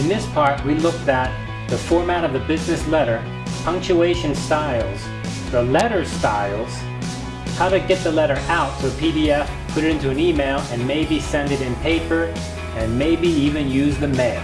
In this part, we looked at the format of the business letter, punctuation styles, the letter styles, how to get the letter out to a PDF, put it into an email, and maybe send it in paper, and maybe even use the mail.